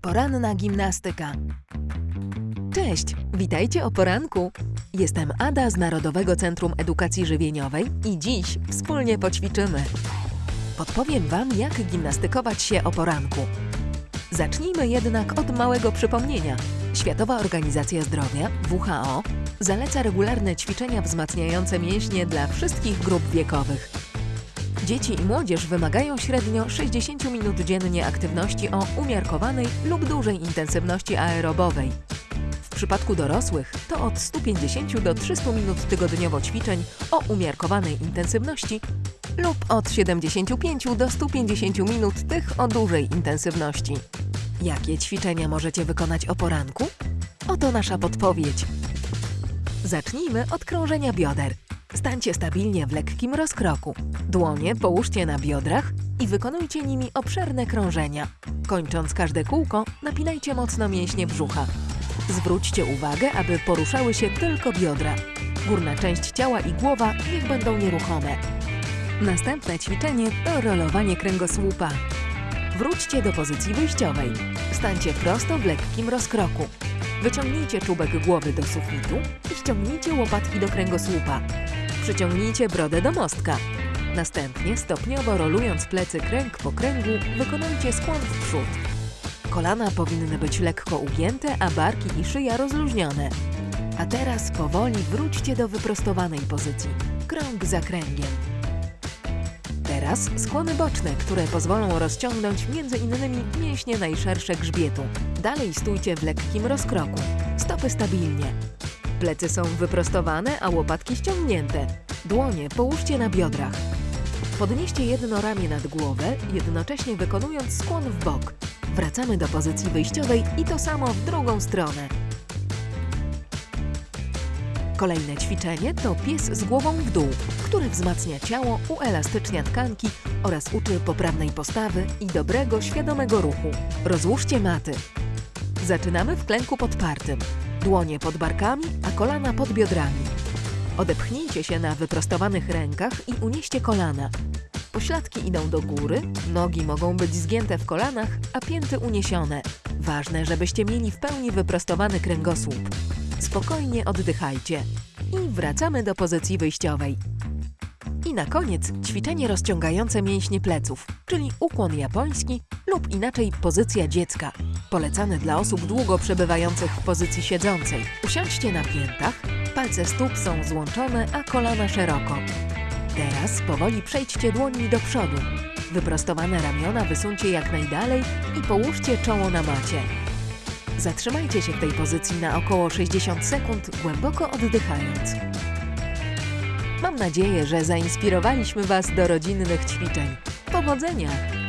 Poranna gimnastyka. Cześć, witajcie o poranku. Jestem Ada z Narodowego Centrum Edukacji Żywieniowej i dziś wspólnie poćwiczymy. Podpowiem Wam, jak gimnastykować się o poranku. Zacznijmy jednak od małego przypomnienia. Światowa Organizacja Zdrowia, WHO, zaleca regularne ćwiczenia wzmacniające mięśnie dla wszystkich grup wiekowych. Dzieci i młodzież wymagają średnio 60 minut dziennie aktywności o umiarkowanej lub dużej intensywności aerobowej. W przypadku dorosłych to od 150 do 300 minut tygodniowo ćwiczeń o umiarkowanej intensywności lub od 75 do 150 minut tych o dużej intensywności. Jakie ćwiczenia możecie wykonać o poranku? Oto nasza podpowiedź. Zacznijmy od krążenia bioder. Stańcie stabilnie w lekkim rozkroku. Dłonie połóżcie na biodrach i wykonujcie nimi obszerne krążenia. Kończąc każde kółko, napinajcie mocno mięśnie brzucha. Zwróćcie uwagę, aby poruszały się tylko biodra. Górna część ciała i głowa niech będą nieruchome. Następne ćwiczenie to rolowanie kręgosłupa. Wróćcie do pozycji wyjściowej. Stańcie prosto w lekkim rozkroku. Wyciągnijcie czubek głowy do sufitu i ściągnijcie łopatki do kręgosłupa. Przyciągnijcie brodę do mostka. Następnie, stopniowo rolując plecy kręg po kręgu, wykonujcie skłon w przód. Kolana powinny być lekko ugięte, a barki i szyja rozluźnione. A teraz powoli wróćcie do wyprostowanej pozycji. Krąg za kręgiem. Teraz skłony boczne, które pozwolą rozciągnąć innymi mięśnie najszersze grzbietu. Dalej stójcie w lekkim rozkroku. Stopy stabilnie. Plecy są wyprostowane, a łopatki ściągnięte. Dłonie połóżcie na biodrach. Podnieście jedno ramię nad głowę, jednocześnie wykonując skłon w bok. Wracamy do pozycji wyjściowej i to samo w drugą stronę. Kolejne ćwiczenie to pies z głową w dół, który wzmacnia ciało, uelastycznia tkanki oraz uczy poprawnej postawy i dobrego, świadomego ruchu. Rozłóżcie maty. Zaczynamy w klęku podpartym. Dłonie pod barkami, a kolana pod biodrami. Odepchnijcie się na wyprostowanych rękach i unieście kolana. Pośladki idą do góry, nogi mogą być zgięte w kolanach, a pięty uniesione. Ważne, żebyście mieli w pełni wyprostowany kręgosłup. Spokojnie oddychajcie. I wracamy do pozycji wyjściowej. I na koniec ćwiczenie rozciągające mięśnie pleców, czyli ukłon japoński lub inaczej pozycja dziecka. Polecane dla osób długo przebywających w pozycji siedzącej. Usiądźcie na piętach, palce stóp są złączone, a kolana szeroko. Teraz powoli przejdźcie dłońmi do przodu. Wyprostowane ramiona wysuńcie jak najdalej i połóżcie czoło na macie. Zatrzymajcie się w tej pozycji na około 60 sekund, głęboko oddychając. Mam nadzieję, że zainspirowaliśmy Was do rodzinnych ćwiczeń. Powodzenia!